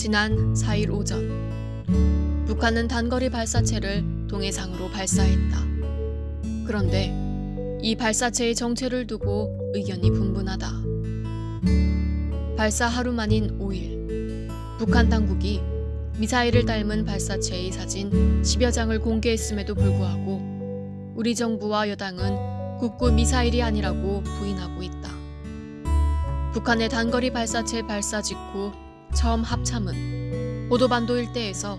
지난 4일 오전 북한은 단거리 발사체를 동해상으로 발사했다. 그런데 이 발사체의 정체를 두고 의견이 분분하다. 발사 하루 만인 5일 북한 당국이 미사일을 닮은 발사체의 사진 10여 장을 공개했음에도 불구하고 우리 정부와 여당은 국구 미사일이 아니라고 부인하고 있다. 북한의 단거리 발사체 발사 직후 처음 합참은 보도반도 일대에서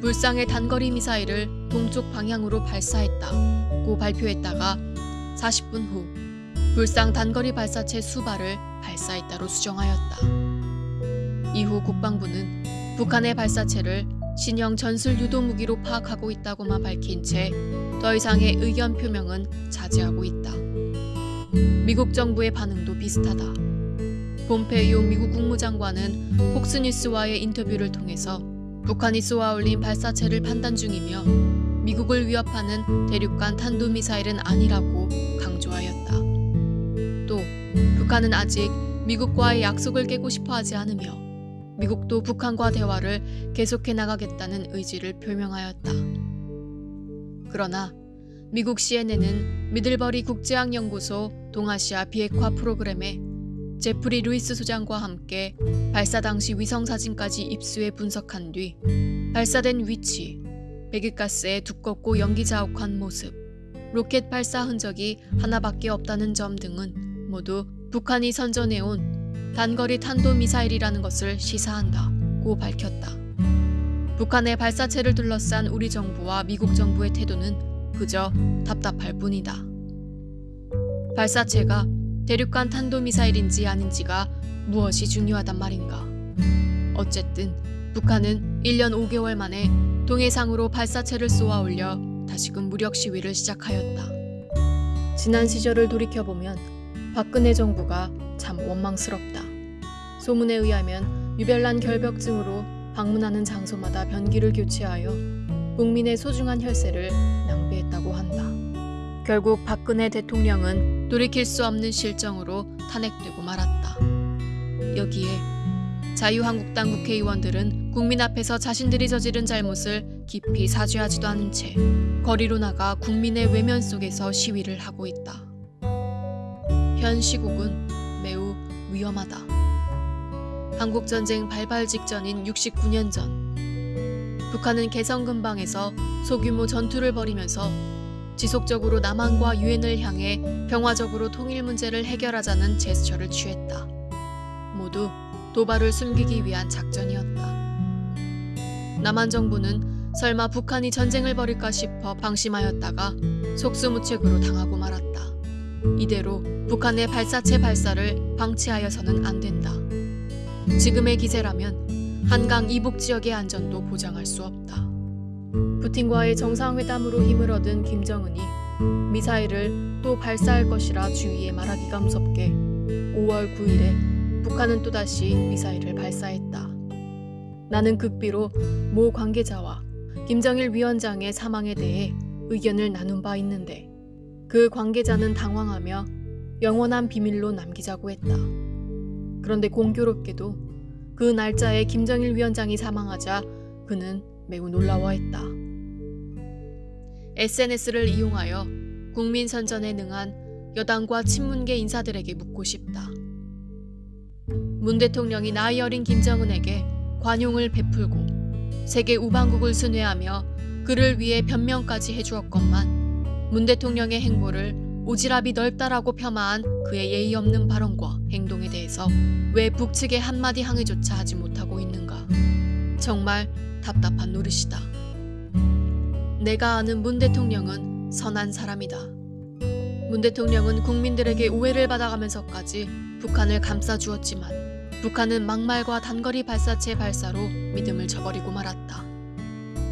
불상의 단거리 미사일을 동쪽 방향으로 발사했다고 발표했다가 40분 후 불상 단거리 발사체 수발을 발사했다로 수정하였다. 이후 국방부는 북한의 발사체를 신형 전술 유도 무기로 파악하고 있다고만 밝힌 채 더 이상의 의견 표명은 자제하고 있다. 미국 정부의 반응도 비슷하다. 폼페이오 미국 국무장관은 폭스뉴스와의 인터뷰를 통해서 북한이 쏘아 올린 발사체를 판단 중이며 미국을 위협하는 대륙간 탄도미사일은 아니라고 강조하였다. 또 북한은 아직 미국과의 약속을 깨고 싶어 하지 않으며 미국도 북한과 대화를 계속해 나가겠다는 의지를 표명하였다. 그러나 미국 CNN은 미들버리 국제학연구소 동아시아 비핵화 프로그램에 제프리 루이스 소장과 함께 발사 당시 위성 사진까지 입수해 분석한 뒤 발사된 위치, 배기가스의 두껍고 연기 자욱한 모습, 로켓 발사 흔적이 하나밖에 없다는 점 등은 모두 북한이 선전해온 단거리 탄도 미사일이라는 것을 시사한다고 밝혔다. 북한의 발사체를 둘러싼 우리 정부와 미국 정부의 태도는 그저 답답할 뿐이다. 발사체가 대륙간 탄도미사일인지 아닌지가 무엇이 중요하단 말인가. 어쨌든 북한은 1년 5개월 만에 동해상으로 발사체를 쏘아 올려 다시금 무력 시위를 시작하였다. 지난 시절을 돌이켜보면 박근혜 정부가 참 원망스럽다. 소문에 의하면 유별난 결벽증으로 방문하는 장소마다 변기를 교체하여 국민의 소중한 혈세를 낭비했다고 한다. 결국 박근혜 대통령은 돌이킬 수 없는 실정으로 탄핵되고 말았다. 여기에 자유한국당 국회의원들은 국민 앞에서 자신들이 저지른 잘못을 깊이 사죄하지도 않은 채 거리로 나가 국민의 외면 속에서 시위를 하고 있다. 현 시국은 매우 위험하다. 한국전쟁 발발 직전인 69년 전 북한은 개성 근방에서 소규모 전투를 벌이면서 지속적으로 남한과 유엔을 향해 평화적으로 통일 문제를 해결하자는 제스처를 취했다. 모두 도발을 숨기기 위한 작전이었다. 남한 정부는 설마 북한이 전쟁을 벌일까 싶어 방심하였다가 속수무책으로 당하고 말았다. 이대로 북한의 발사체 발사를 방치하여서는 안 된다. 지금의 기세라면 한강 이북 지역의 안전도 보장할 수 없다. 푸틴과의 정상회담으로 힘을 얻은 김정은이 미사일을 또 발사할 것이라 주위에 말하기가 무섭게 5월 9일에 북한은 또다시 미사일을 발사했다. 나는 극비로 모 관계자와 김정일 위원장의 사망에 대해 의견을 나눈 바 있는데 그 관계자는 당황하며 영원한 비밀로 남기자고 했다. 그런데 공교롭게도 그 날짜에 김정일 위원장이 사망하자 그는 매우 놀라워했다. SNS를 이용하여 국민 선전에 능한 여당과 친문계 인사들에게 묻고 싶다. 문 대통령이 나이 어린 김정은에게 관용을 베풀고 세계 우방국을 순회하며 그를 위해 변명까지 해주었건만 문 대통령의 행보를 오지랖이 넓다라고 폄하한 그의 예의 없는 발언과 행동에 대해서 왜 북측의 한마디 항의조차 하지 못하고 있는가. 정말 답답한 노릇이다. 내가 아는 문 대통령은 선한 사람이다. 문 대통령은 국민들에게 오해를 받아가면서까지 북한을 감싸주었지만 북한은 막말과 단거리 발사체 발사로 믿음을 저버리고 말았다.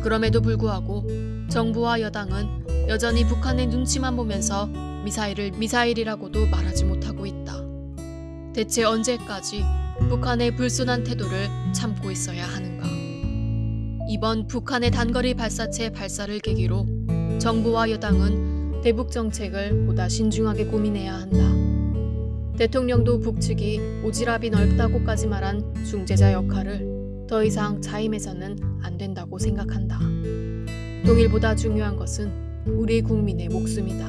그럼에도 불구하고 정부와 여당은 여전히 북한의 눈치만 보면서 미사일을 미사일이라고도 말하지 못하고 있다. 대체 언제까지 북한의 불순한 태도를 참고 있어야 하는가? 이번 북한의 단거리 발사체 발사를 계기로 정부와 여당은 대북 정책을 보다 신중하게 고민해야 한다. 대통령도 북측이 오지랖이 넓다고까지 말한 중재자 역할을 더 이상 자임해서는 안 된다고 생각한다. 통일보다 중요한 것은 우리 국민의 목숨이다.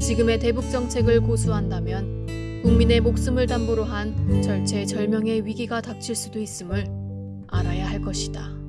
지금의 대북 정책을 고수한다면 국민의 목숨을 담보로 한 절체절명의 위기가 닥칠 수도 있음을 알아야 할 것이다.